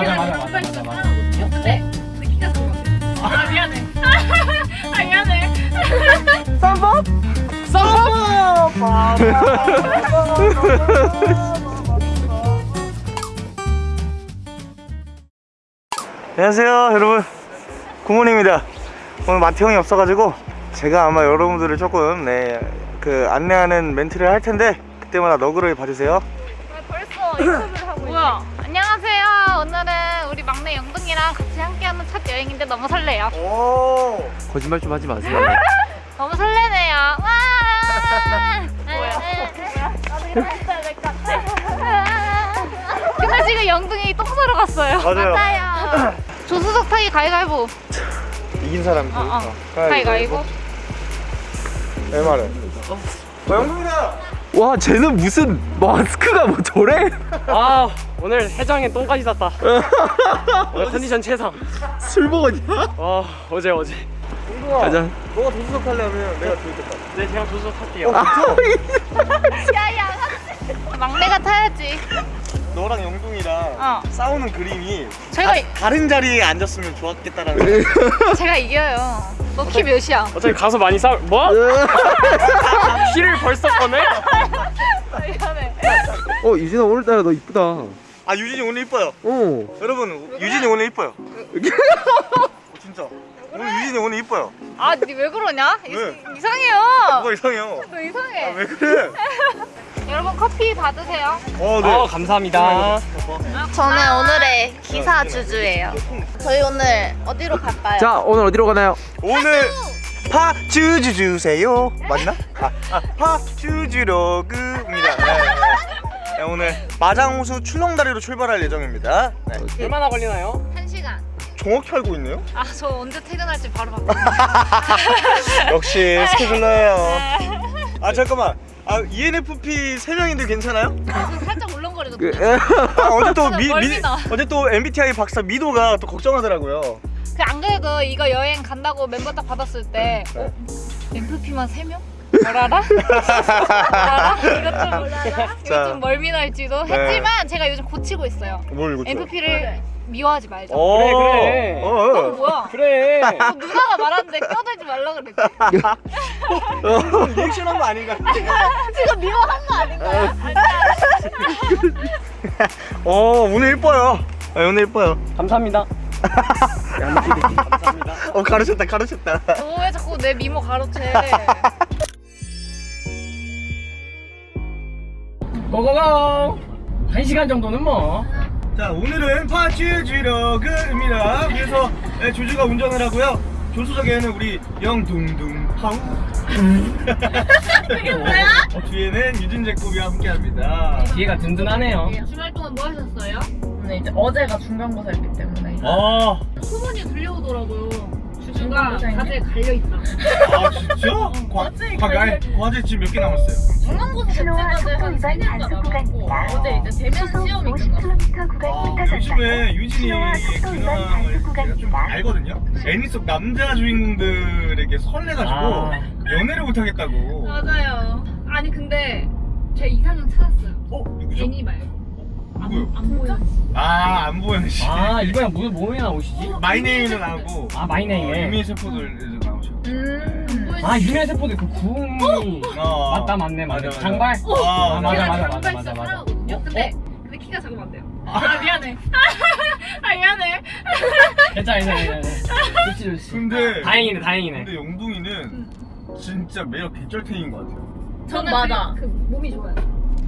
맞아 맞아 맞아 맞아 맞아 네. 키가 같아. 아 미안해. 아 미안해. 쌈밥? 쌈밥! 안녕하세요 여러분 구몬입니다 오늘 마태 형이 없어가지고 제가 아마 여러분들을 조금 네, 그 안내하는 멘트를 할 텐데 그때마다 너그러이 봐주세요 왜 벌써 인터뷰를 하고 뭐야? 안녕하세요. 오늘은 우리 막내 영등이랑 같이 함께하는 첫 여행인데 너무 설레요. 오 거짓말 좀 하지 마세요. 너무 설레네요. 와. 뭐야? 될것 같아. 근데 지금 영등이 똥 싸러 갔어요. 맞아요. 맞아요. 조수석 타기 가위가위보. 이긴 사람이 어, 어. 가위가위보. 내 말은 어 영동이다 와 쟤는 무슨 마스크가 뭐 저래? 아 오늘 해장에 똥까지 쌌다 오늘 컨디션 최상 술 먹었냐? 와 어제 어제 영동아 가자. 너가 도수석 하려면 내가 들겠다 네 제가 조수석 할게요 어? 야야. 막내가 타야지. 너랑 영동이랑 어. 싸우는 그림이 제가 다, 다른 자리에 앉았으면 좋았겠다라는 제가 이겨요. 너 키 몇이야? 어차피 가서 많이 싸울 뭐? 어 유진아 오늘따라 너 이쁘다. 아 유진이 오늘 이뻐요 어. 여러분 유진이 오늘 이뻐요 어, 진짜 오늘 유진이 오늘 이뻐요 아, 니 왜 그러냐? 이, 왜? 이상해요. 뭐가 이상해요 너 이상해. 아 왜 그래 여러분 커피 받으세요. 어아 감사합니다 저는 오늘의 기사 주주예요. 저희 오늘 어디로 갈까요? 자 오늘 어디로 가나요? 오늘 파주주 주세요 맞나? 아, 아 파주주로그입니다 네, 네. 네, 오늘 마장호수 출렁다리로 출발할 예정입니다 네. 얼마나 걸리나요? 한 시간. 정확히 알고 있네요 아, 저 언제 퇴근할지 바로 바꿔. 역시 스케줄러예요 아 잠깐만 아 ENFP 3명인데 괜찮아요? 살짝 울렁거리거든요. 그, 에? 아, 어제 또 미, 미. 어제 또 MBTI 박사 미도가 또 걱정하더라고요 그 안 그래도 이거 여행 간다고 멤버 딱 받았을 때 어? MVP만 3명? 뭐라라? 뭐라라? 이것 좀. 이거 좀 멀미날지도 네. 했지만 제가 요즘 고치고 있어요. 뭘 이거 MVP를 미워하지 말자. 어, 그래, 그래. 어, 너 어. 뭐야? 그래 너 누나가 말하는데 껴들지 말라 그랬지. 리액션 한 거 아닌가? 지금 미워한 거 아닌가요? 어 오늘 이뻐요 아, 오늘 이뻐요 감사합니다 감사합니다 어 가르쳤다 가르쳤다 너왜 자꾸 내 미모 가로채? 고고고 한 시간 정도는 뭐. 자 오늘은 파주주러그입니다. 그래서 네, 조주가 운전을 하고요. 조수석에는 우리 영둥둥 파우 그게 뭐야? 어, 뒤에는 유진 제코비와 함께합니다. 뒤에가 든든하네요. 주말 동안 뭐 하셨어요? 근데 이제 어제가 중간고사였기 때문에. 아, 소문이 들려오더라고요. 주주가 중간고사인데? 과제에 갈려 있다. 아 진짜? 과, 과, 아니, 과제 지금 몇 개 남았어요? 중간고사 속도 한 위반 3년가 단속 남았고 구간입니다. 어제 이제 대면 시험이 끝났어. 50km 구간 아, 요즘에 유진이 신호와 속도 위반 근황을 단속 제가 좀 구간입니다. 알거든요? 애니 속 남자 주인공들에게 설레가지고 아. 연애를 못하겠다고 맞아요. 아니 근데 제 이상형 찾았어요. 어? 누구요? 안 보여. 아아 이번에 뭐, 뭐에 나오시지? 마이네임은 나오고 아 어, 마이네임에 유미 세포들에서 나오죠 음. 아 유미아 세포드 그 구음이 어. 맞다 맞네 맞네 맞아, 맞아. 장발 아, 아, 맞아, 맞아, 맞아, 맞아. 어? 근데 근데 키가 작으면 안 돼요. 아 미안해. 아 미안해. 괜찮아 괜찮아 괜찮아 좋지 좋지 근데 다행이네 다행이네 근데 영둥이는 진짜 매력 개쩔탱인 것 같아요 저는 맞아. 그, 그 몸이 좋아요.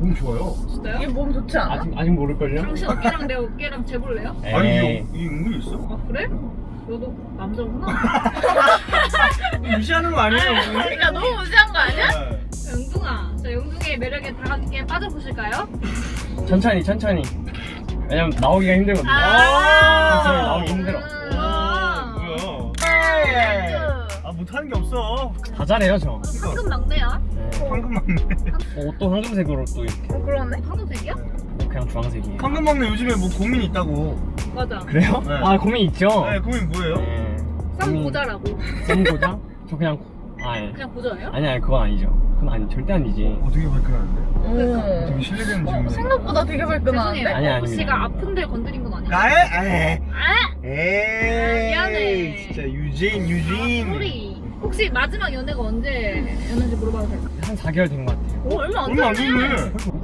너무 좋아요 진짜요? 이게 몸 좋지 않아? 아직 아직 모를걸요? 당신 어깨랑 내 어깨랑 재볼래요? 아니 에이. 이게, 이게 은근히 있어? 아 그래? 너도 남자구나. 무시하는 거 아니에요 은근히? 그러니까 너무 무시한 거 아니야? 네. 영둥아, 자 영둥의 매력에 다 함께 빠져보실까요? 천천히 천천히 왜냐면 나오기가 힘들거든요 아. 천천히 나오기 힘들어 아. 뭐야 아 못하는 게 없어 다 잘해요 저? 네. 황금 막내 어, 옷도 황금색으로 또 이렇게 어, 그러네. 황금색이야? 뭐 그냥 주황색이에요 황금 막내 요즘에 뭐 고민 있다고 맞아. 그래요? 네. 아 고민 있죠? 네 고민 뭐예요? 네. 쌈 고자라고. 썸 고장? 저 그냥 고- 아 예. 그냥 고자예요? 아니 아니 그건 아니죠 그건 아니 절대 아니지 어, 되게 발끈하는데? 오. 되게 신뢰되는 질문. 생각보다 되게 발끈하는데? 아니 아닙니다 씨가 아픈 데를 건드린 건 아니야. 나에? 에이. 아! 에이. 미안해. 진짜 유진, 유진. 소리. 혹시 마지막 연애가 언제였는지 물어봐도 될까? 한 4개월 된 것 같아요 어, 얼마 안 얼마 안 됐네.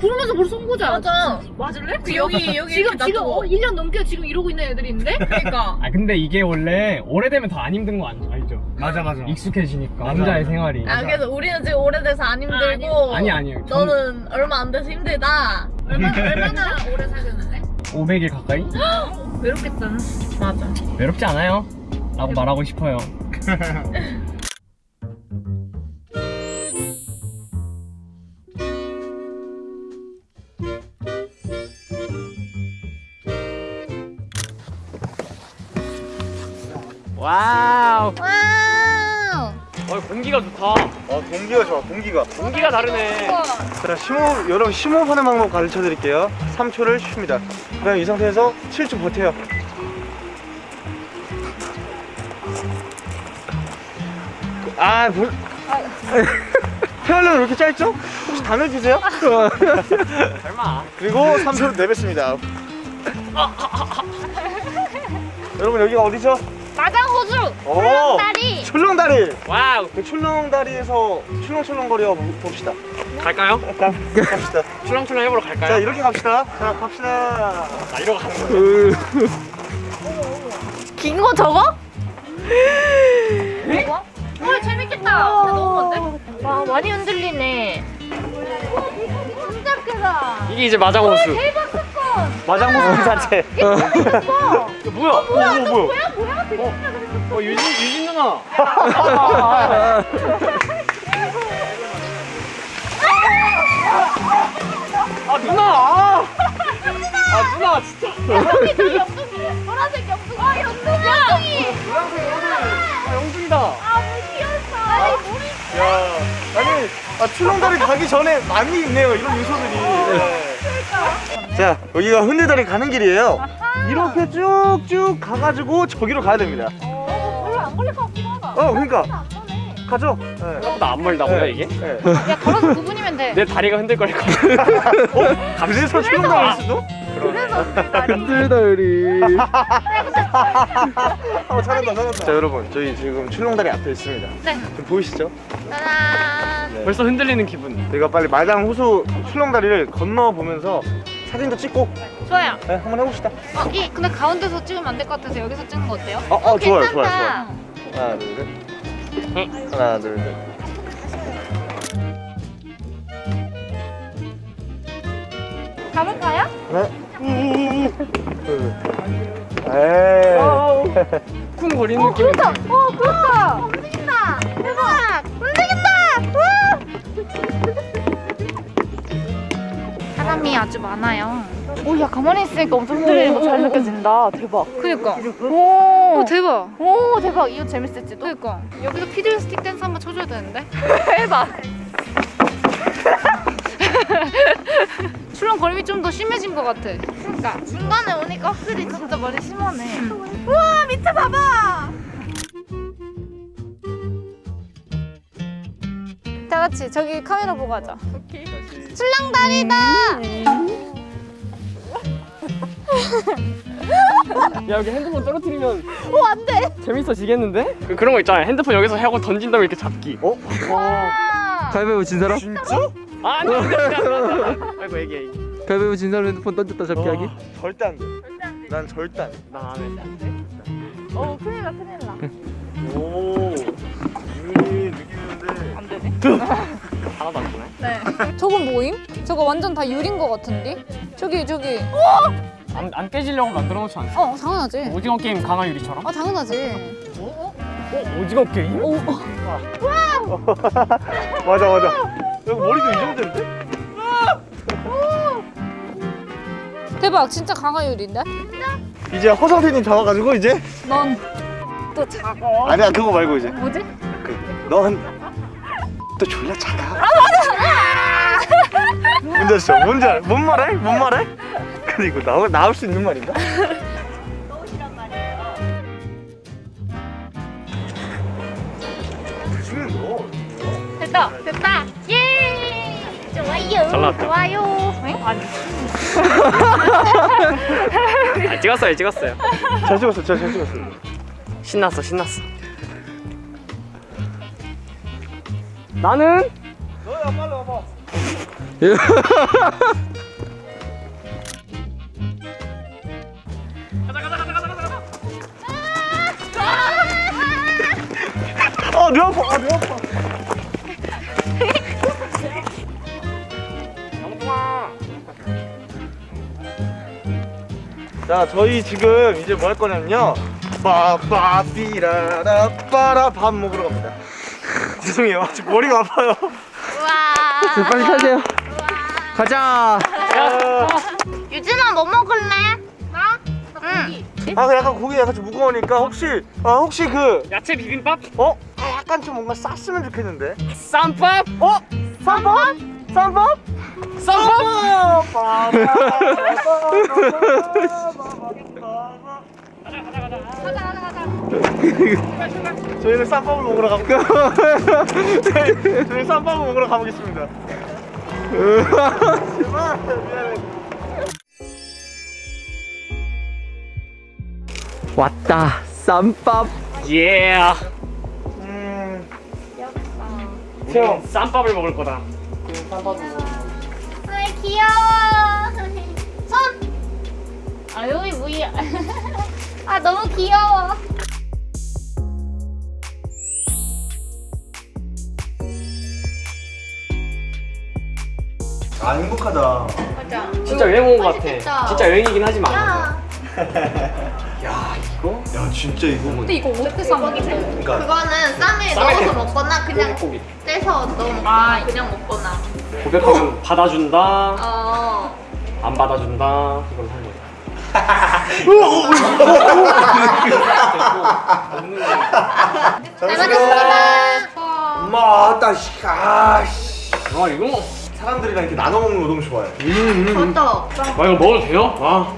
그러면서 벌써 온 거잖아. 맞아. 맞을래? 그 여기, 여기 지금 지금. 어, 1년 넘게 지금 이러고 있는 애들이 있는데? 그러니까. 아 근데 이게 원래 오래되면 더 안 힘든 거 알- 알죠? 맞아, 맞아. 익숙해지니까 맞아. 남자의 생활이 아, 그래서 우리는 지금 오래돼서 안 힘들고. 아니 아니에요 전 너는 얼마 안 돼서 힘들다. 얼마나, 얼마나 오래 사귀었는데? 500일 가까이? 외롭겠다. 맞아. 외롭지 않아요? 라고 말하고 싶어요 와우 와우. 어, 공기가 좋다 어, 공기가 좋아, 공기가. 공기가 다르네 자, 심호흡, 여러분 심호흡하는 방법 가르쳐 드릴게요. 3초를 쉽니다. 그 다음 이 상태에서 7초 버텨요. 아, 뭘. 폐활량이 왜 이렇게 짧죠? 혹시 담을 주세요? 설마 그리고 3초를 내뱉습니다. 여러분 여기가 어디죠? 마장호수. 오! 다리. 출렁다리! wow 그 출렁다리에서 출렁출렁거려 봅시다. 갈까요? 가, 갑시다. 출렁출렁 해보러 자, 갈까요? 이렇게 갑시다. 자, 갑시다. 나 이러고 가는 거야 긴거 저거? 이거? 어 재밌겠다. 근데 너무 먼데? 와 많이 흔들리네. 진짜 크다. 이게 이제 마장호수 대박 사건. 마장모습 자체. 예뻐. 이거 뭐야? 오, 오, 뭐야? 뭐야 뭐야 되게 어 유진 유진 누나 아 누나 아, 아 누나 진짜 여기 저기 영둥이 노란색 영둥이. 아 영둥이. 영둥이. 아 영준이다 아 귀엽다. 아니 물이. 야, 아니, 아, 출렁다리 가기 전에 많이 있네요, 이런 요소들이. 네. 자, 여기가 흔들다리 가는 길이에요. 이렇게 쭉쭉 가가지고 저기로 가야 됩니다. 어 걸릴 것 같기도 하다. 어, 그러니까. 가죠? 네. 생각보다 안 멀다 보다 이게 네. 야 걸어서 9분이면 돼. 내 다리가 흔들거릴 것 같아 어? 그래서 출렁다리일 수도? 흔들다리. 어, 잘한다, 잘한다. 자, 여러분, 저희 지금 출렁다리 앞에 있습니다. 네. 지금 보이시죠? 짜잔. 벌써 흔들리는 기분 저희가 빨리 마장 호수 출렁다리를 건너보면서 사진도 찍고 좋아요. 네, 한번 해봅시다. 어, 이 근데 가운데서 찍으면 안 될 것 같아서 여기서 찍는 거 어때요? 어, 어, 좋아요, 좋아요, 괜찮다. 좋아요. 하나, 둘, 셋. 하나, 둘, 셋. 가볼까요? 네. 에이. 쿵 거리는 느낌이 어, 그렇다. 움직인다. 대박. 움직인다. 사람이 아주 많아요. 오, 야 가만히 있으니까 엄청 흔들리는 거 잘 느껴진다. 대박. 그니까. 오, 대박. 오, 대박. 이거 재밌을지도. 그니까. 여기서 피들 스틱 댄스 한번 쳐줘야 되는데. 해봐. 출렁거림이 좀 더 심해진 것 같아. 그러니까 중간에 오니까 확실히 진짜 머리 심하네. 우와 밑에 봐봐. 다 같이 저기 카메라 보고 하자. 출렁다리다. 야 여기 핸드폰 떨어뜨리면 오 안돼. 재밌어지겠는데? 그, 그런 거 있잖아요 핸드폰 여기서 하고 던진 다음에 이렇게 잡기 어? 가위바위보 진 사람? 진짜? 아 안돼 안돼 안돼 아이고 애기 애기 가위바위보 진 사람 핸드폰 던졌다 잡기 하기? 와, 절대 안 돼. 난 절대 안 돼. 난안 해. 오 큰일 나 큰일 나. 오. 이 느끼는데. 안 되네. 하나도 안 되네 저건 뭐임? 저거 완전 다 유린 거 같은데? 저기 저기. 안, 안 깨지려고 만들어 놓지 않았어? 어 당연하지. 오징어 게임 강화 유리처럼? 아 당연하지. 어? 오징어 게임? 오. 맞아, 맞아. 여기 머리도 이 정도인데? 대박 진짜 강화율인데? 이제 허성태님 잡아가지고 이제 넌 또 작어. 아니야 그거 말고 이제 뭐지? 그넌또 졸라 작아. 아 맞아. 아시죠? 뭔지 알? 뭔 말해? 뭔 말해? 근데 이거 나올 나올 수 있는 말인가? 지금 너 됐다 됐다. 예. 잘 나왔죠? 좋아요. 아니. 아, 찍었어요 찍었어요 잘 찍었어 잘, 잘 찍었어 신났어 신났어 나는 너야 빨리 와봐 아파 아뇌 아파 영동아 자 저희 지금 이제 뭐 할 거냐면요 빠빠삐라라 빠라 밥 먹으러 갑니다 죄송해요 아직 머리가 아파요 우와. 빨리 타세요. 가자. 유진아 뭐 먹을래? 아그 약간 고기 약간 좀 무거우니까 혹시 아 혹시 그 야채 비빔밥 어? 아, 약간 좀 뭔가 쌌으면 좋겠는데 쌈밥 어? 쌈밥? 쌈밥? 쌈밥! 저희는 쌈밥을 먹으러 가볼까요? 저희- 저희 쌈밥을 먹으러 가보겠습니다 제발 미안해 왔다. 쌈밥. 예 음... 형 쌈밥을 먹을 거다 왜 귀여워. 손. 아 여기 뭐야? 아 너무 귀여워. 아 행복하다 맞아. 진짜 여행 온 거 같아. 진짜 여행이긴 하지만 야. 야 야 진짜 이거 근데 이거 어떻게 사 먹지? 그러니까 그거는 쌈에 쌈에 넣어서 대- 먹거나 그냥 고기 떼서 넣어 먹거나 그냥 먹거나 고백하면 받아준다 어 안 받아준다 이걸 한 거야 잘 먹겠습니다 엄마 아따 씨 아씨 아 이거 사람들이랑 이렇게 나눠 먹는 거 너무 좋아해 맞다 아 이거 먹어도 돼요? 아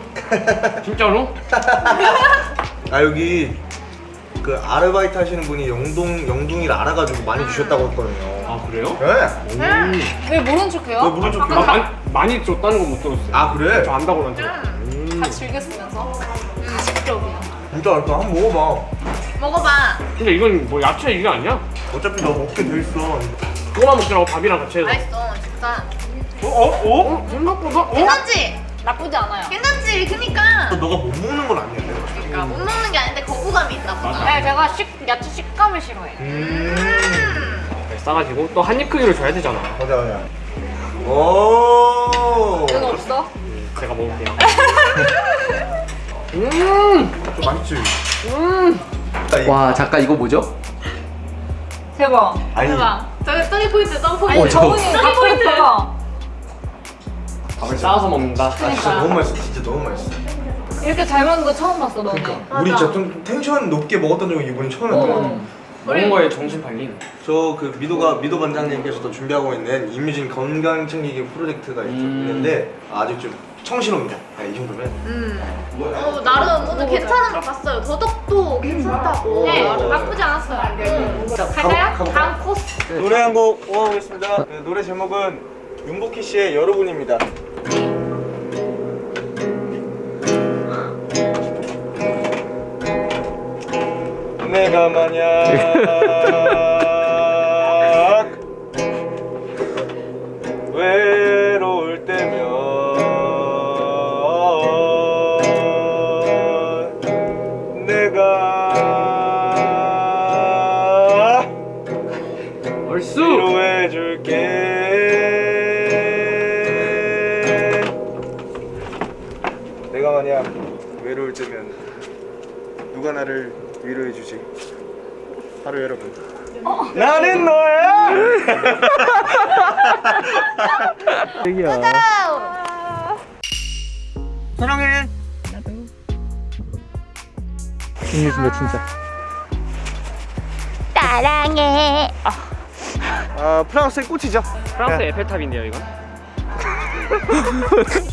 진짜로? 아 여기 그 아르바이트 하시는 분이 영동 영둥이를 알아가지고 많이 주셨다고 했거든요. 아 그래요? 네? 왜 모른 척해요? 왜 모른 척? 아, 많이, 많이 줬다는 건 못 들었어요 아 그래? 저 안다고 그러는데 다 즐겼으면서. 가식적이야. 진짜 알까? 한번 먹어봐. 먹어봐 근데 이건 뭐 야채 이게 아니야? 어차피 너 먹게 돼 있어. 그거만 먹더라고 밥이랑 같이 해서 맛있어 진짜 어? 어? 어? 생각보다 어? 괜찮지? 나쁘지 않아요. 괜찮지? 그니까 너가 못 먹는 건 아니야. 그러니까 못 먹는 게 아닌데 거부감이 있나 보다 네, 제가 식 야채 식감을 싫어해요. 음. 싸가지고 또 한 입 크기로 줘야 되잖아 맞아 맞아. 오. 이거 없어? 제가 먹을게요 음! 좀 맛있지. 음! 와 잠깐 이거 뭐죠? 대박. 아니 저기 떡이 포인트 떡 어, 포인트 저- 저분이 떡이 포인트 싸서 먹는다 아, 진짜 너무 맛있어. 진짜 너무 맛있어. 이렇게 잘 먹는 거 처음 봤어, 너는. 우리 진짜 좀 텐션 높게 먹었던 적이 이번이 처음이었거든. 어. 먹은 거에 정신 팔린 저그 미도가 미도 반장님께서도 준비하고 있는 이뮤진 건강 챙기기 프로젝트가 있- 음. 있는데 아직 좀 청실합니다. 네, 이 정도면. 음. 어, 나름 오늘 괜찮은 걸 봤어요 더덕도 괜찮다고 네, 어. 나쁘지 않았어요. 자, 갈까요? 가보-? 다음 코스. 노래 한 곡 뽑아보겠습니다. 네, 노래 제목은 윤복희 씨의 여러분입니다. 만약 위로해주지. 바로 여러분. 나는 너야! 여기야. 사랑해. 재밌습니다 진짜. 사랑해. 아 프랑스의 꽃이죠. 프랑스 에펠탑인데요 이건?